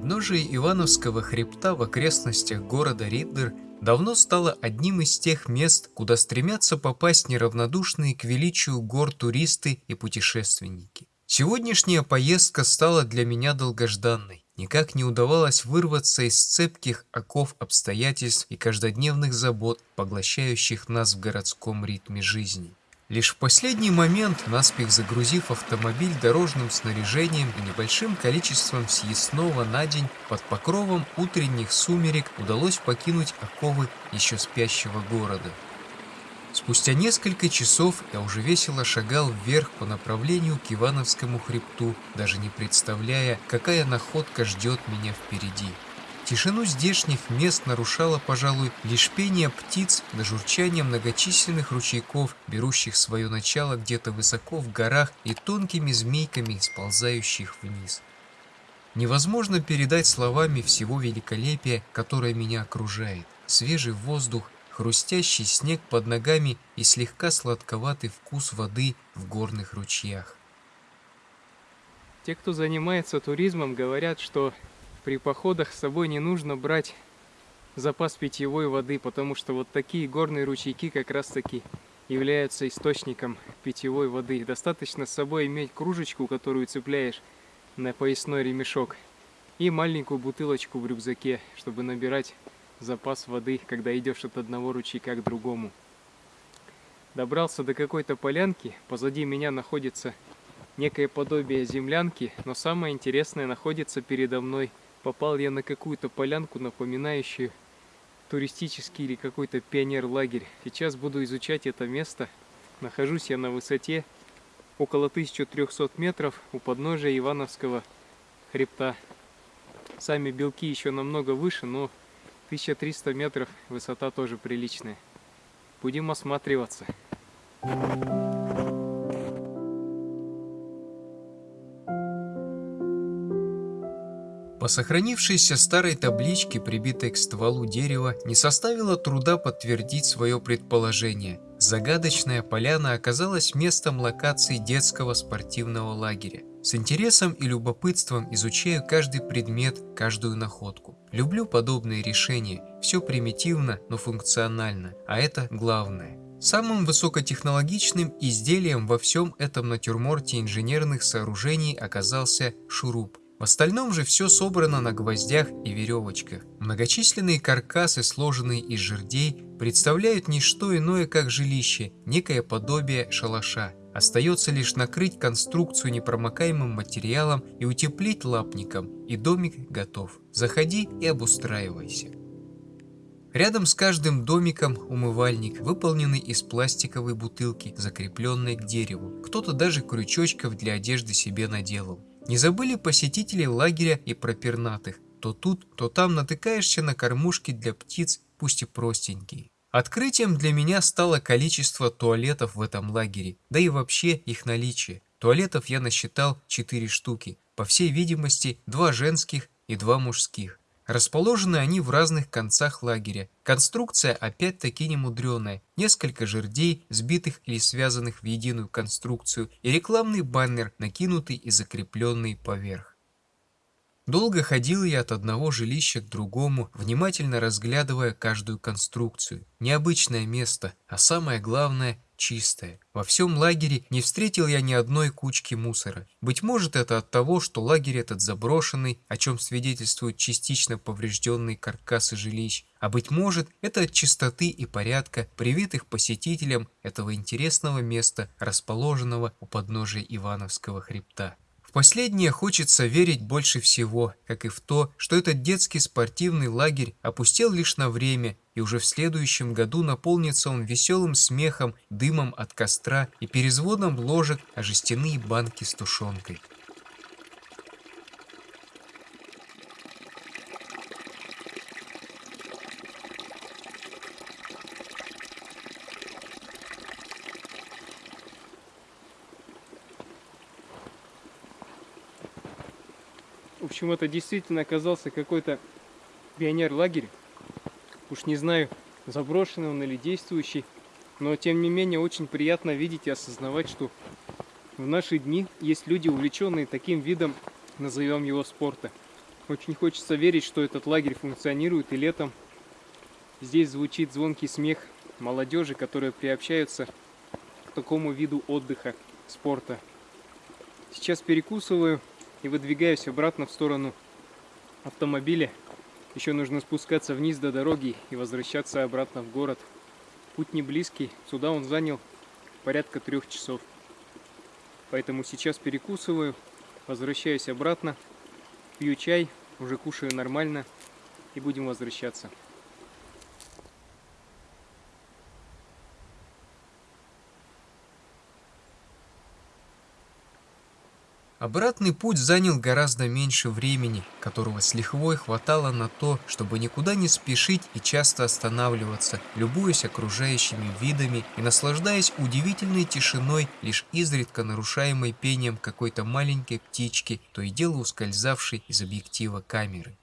Подножие Ивановского хребта в окрестностях города Риддер давно стало одним из тех мест, куда стремятся попасть неравнодушные к величию гор туристы и путешественники. Сегодняшняя поездка стала для меня долгожданной. Никак не удавалось вырваться из цепких оков обстоятельств и каждодневных забот, поглощающих нас в городском ритме жизни. Лишь в последний момент, наспех загрузив автомобиль дорожным снаряжением и небольшим количеством съестного на день, под покровом утренних сумерек удалось покинуть оковы еще спящего города. Спустя несколько часов я уже весело шагал вверх по направлению к Ивановскому хребту, даже не представляя, какая находка ждет меня впереди. Тишину здешних мест нарушало, пожалуй, лишь пение птиц да журчание многочисленных ручейков, берущих свое начало где-то высоко в горах и тонкими змейками, сползающих вниз. Невозможно передать словами всего великолепия, которое меня окружает. Свежий воздух, хрустящий снег под ногами и слегка сладковатый вкус воды в горных ручьях. Те, кто занимается туризмом, говорят, что при походах с собой не нужно брать запас питьевой воды, потому что вот такие горные ручейки как раз таки являются источником питьевой воды. Достаточно с собой иметь кружечку, которую цепляешь на поясной ремешок, и маленькую бутылочку в рюкзаке, чтобы набирать запас воды, когда идешь от одного ручейка к другому. Добрался до какой-то полянки, позади меня находится некое подобие землянки, но самое интересное находится передо мной – попал я на какую-то полянку, напоминающую туристический или какой-то пионер-лагерь. Сейчас буду изучать это место. Нахожусь я на высоте около 1300 метров у подножия Ивановского хребта. Сами белки еще намного выше, но 1300 метров высота тоже приличная. Будем осматриваться. Thank you. По сохранившейся старой табличке, прибитой к стволу дерева, не составило труда подтвердить свое предположение. Загадочная поляна оказалась местом локации детского спортивного лагеря. С интересом и любопытством изучаю каждый предмет, каждую находку. Люблю подобные решения, все примитивно, но функционально, а это главное. Самым высокотехнологичным изделием во всем этом натюрморте инженерных сооружений оказался шуруп. В остальном же все собрано на гвоздях и веревочках. Многочисленные каркасы, сложенные из жердей, представляют не что иное, как жилище, некое подобие шалаша. Остается лишь накрыть конструкцию непромокаемым материалом и утеплить лапником, и домик готов. Заходи и обустраивайся. Рядом с каждым домиком умывальник, выполненный из пластиковой бутылки, закрепленной к дереву. Кто-то даже крючочков для одежды себе наделал. Не забыли посетители лагеря и про пернатых. То тут, то там натыкаешься на кормушки для птиц, пусть и простенькие. Открытием для меня стало количество туалетов в этом лагере, да и вообще их наличие. Туалетов я насчитал 4 штуки, по всей видимости, два женских и два мужских. Расположены они в разных концах лагеря. Конструкция опять-таки немудреная. Несколько жердей, сбитых или связанных в единую конструкцию, и рекламный баннер, накинутый и закрепленный поверх. Долго ходил я от одного жилища к другому, внимательно разглядывая каждую конструкцию. Необычное место, а самое главное чистое. Во всем лагере не встретил я ни одной кучки мусора. Быть может это от того, что лагерь этот заброшенный, о чем свидетельствуют частично поврежденные каркасы жилищ, а быть может это от чистоты и порядка, привитых посетителям этого интересного места, расположенного у подножия Ивановского хребта. В последнее хочется верить больше всего, как и в то, что этот детский спортивный лагерь опустел лишь на время, и уже в следующем году наполнится он веселым смехом, дымом от костра и перезвоном ложек о жестяные банки с тушенкой. В общем, это действительно оказался какой-то пионер-лагерь. Уж не знаю, заброшенный он или действующий. Но, тем не менее, очень приятно видеть и осознавать, что в наши дни есть люди, увлеченные таким видом, назовем его спорта. Очень хочется верить, что этот лагерь функционирует и летом. Здесь звучит звонкий смех молодежи, которые приобщаются к такому виду отдыха, спорта. Сейчас перекусываю и выдвигаюсь обратно в сторону автомобиля. Еще нужно спускаться вниз до дороги и возвращаться обратно в город. Путь не близкий, сюда он занял порядка трех часов. Поэтому сейчас перекусываю, возвращаюсь обратно, пью чай, уже кушаю нормально и будем возвращаться. Обратный путь занял гораздо меньше времени, которого с лихвой хватало на то, чтобы никуда не спешить и часто останавливаться, любуясь окружающими видами и наслаждаясь удивительной тишиной, лишь изредка нарушаемой пением какой-то маленькой птички, то и дело ускользавшей из объектива камеры.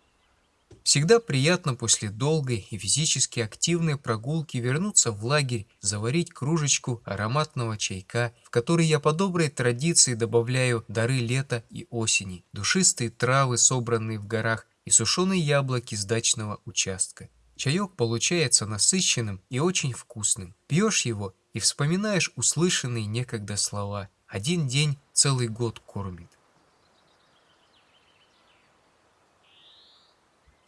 Всегда приятно после долгой и физически активной прогулки вернуться в лагерь, заварить кружечку ароматного чайка, в который я по доброй традиции добавляю дары лета и осени, душистые травы, собранные в горах, и сушеные яблоки с дачного участка. Чаек получается насыщенным и очень вкусным. Пьешь его и вспоминаешь услышанные некогда слова. Один день целый год кормит.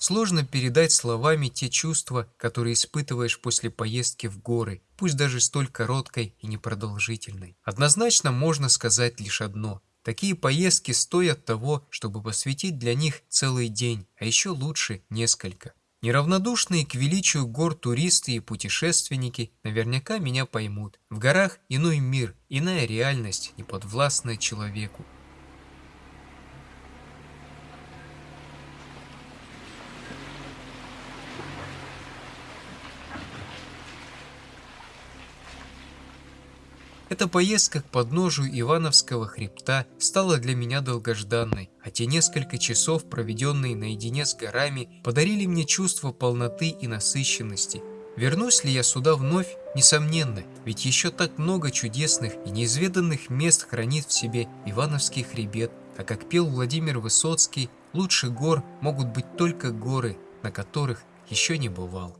Сложно передать словами те чувства, которые испытываешь после поездки в горы, пусть даже столь короткой и непродолжительной. Однозначно можно сказать лишь одно. Такие поездки стоят того, чтобы посвятить для них целый день, а еще лучше несколько. Неравнодушные к величию гор туристы и путешественники наверняка меня поймут. В горах иной мир, иная реальность, неподвластная человеку. Эта поездка к подножию Ивановского хребта стала для меня долгожданной, а те несколько часов, проведенные наедине с горами, подарили мне чувство полноты и насыщенности. Вернусь ли я сюда вновь? Несомненно, ведь еще так много чудесных и неизведанных мест хранит в себе Ивановский хребет, а как пел Владимир Высоцкий, лучше гор могут быть только горы, на которых еще не бывал.